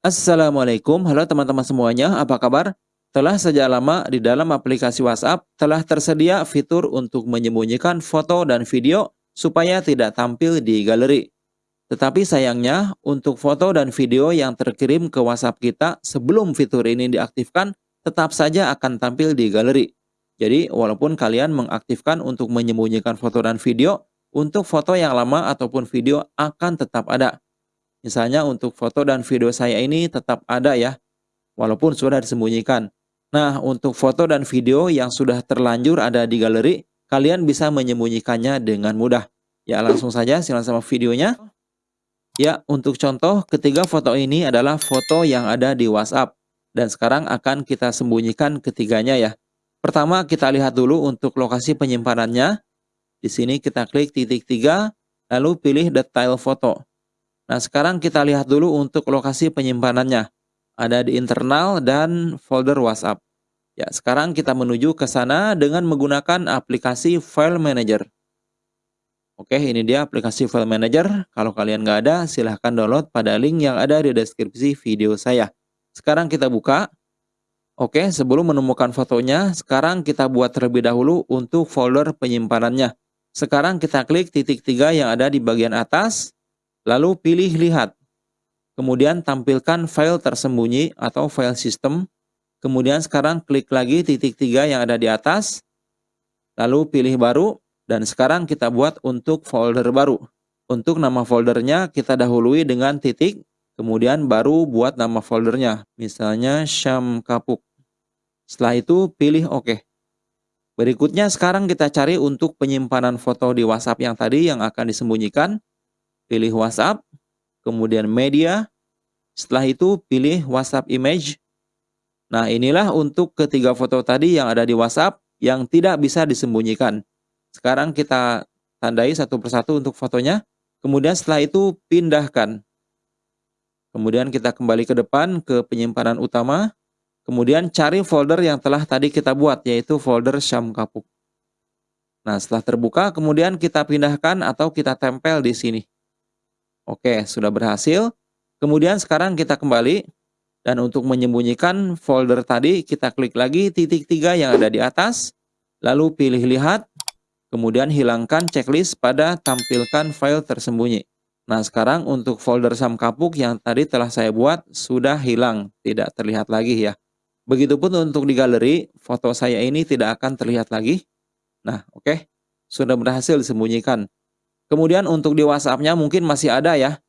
Assalamualaikum, halo teman-teman semuanya, apa kabar? Telah sejak lama di dalam aplikasi WhatsApp telah tersedia fitur untuk menyembunyikan foto dan video supaya tidak tampil di galeri. Tetapi sayangnya, untuk foto dan video yang terkirim ke WhatsApp kita sebelum fitur ini diaktifkan, tetap saja akan tampil di galeri. Jadi, walaupun kalian mengaktifkan untuk menyembunyikan foto dan video, untuk foto yang lama ataupun video akan tetap ada. Misalnya untuk foto dan video saya ini tetap ada ya, walaupun sudah disembunyikan. Nah, untuk foto dan video yang sudah terlanjur ada di galeri, kalian bisa menyembunyikannya dengan mudah. Ya, langsung saja silakan sama videonya. Ya, untuk contoh, ketiga foto ini adalah foto yang ada di WhatsApp. Dan sekarang akan kita sembunyikan ketiganya ya. Pertama, kita lihat dulu untuk lokasi penyimpanannya. Di sini kita klik titik tiga, lalu pilih detail foto. Nah, sekarang kita lihat dulu untuk lokasi penyimpanannya. Ada di internal dan folder WhatsApp. Ya, sekarang kita menuju ke sana dengan menggunakan aplikasi File Manager. Oke, ini dia aplikasi File Manager. Kalau kalian nggak ada, silahkan download pada link yang ada di deskripsi video saya. Sekarang kita buka. Oke, sebelum menemukan fotonya, sekarang kita buat terlebih dahulu untuk folder penyimpanannya. Sekarang kita klik titik tiga yang ada di bagian atas, Lalu pilih lihat. Kemudian tampilkan file tersembunyi atau file system. Kemudian sekarang klik lagi titik tiga yang ada di atas. Lalu pilih baru. Dan sekarang kita buat untuk folder baru. Untuk nama foldernya kita dahului dengan titik. Kemudian baru buat nama foldernya. Misalnya Syam Kapuk. Setelah itu pilih OK. Berikutnya sekarang kita cari untuk penyimpanan foto di WhatsApp yang tadi yang akan disembunyikan pilih WhatsApp, kemudian media, setelah itu pilih WhatsApp image. Nah inilah untuk ketiga foto tadi yang ada di WhatsApp yang tidak bisa disembunyikan. Sekarang kita tandai satu persatu untuk fotonya. Kemudian setelah itu pindahkan. Kemudian kita kembali ke depan ke penyimpanan utama. Kemudian cari folder yang telah tadi kita buat yaitu folder Syam Kapuk. Nah setelah terbuka kemudian kita pindahkan atau kita tempel di sini. Oke, sudah berhasil. Kemudian sekarang kita kembali. Dan untuk menyembunyikan folder tadi, kita klik lagi titik tiga yang ada di atas. Lalu pilih lihat. Kemudian hilangkan checklist pada tampilkan file tersembunyi. Nah sekarang untuk folder Sam Kapuk yang tadi telah saya buat sudah hilang, tidak terlihat lagi ya. Begitupun untuk di galeri, foto saya ini tidak akan terlihat lagi. Nah oke, okay. sudah berhasil disembunyikan. Kemudian untuk di WhatsApp-nya mungkin masih ada ya.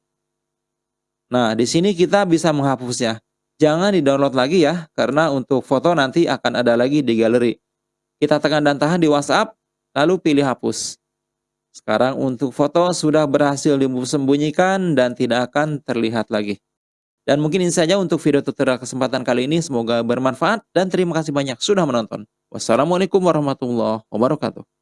Nah, di sini kita bisa menghapusnya. Jangan di-download lagi ya, karena untuk foto nanti akan ada lagi di galeri. Kita tekan dan tahan di WhatsApp, lalu pilih hapus. Sekarang untuk foto sudah berhasil disembunyikan dan tidak akan terlihat lagi. Dan mungkin ini saja untuk video tutorial kesempatan kali ini. Semoga bermanfaat dan terima kasih banyak sudah menonton. Wassalamualaikum warahmatullahi wabarakatuh.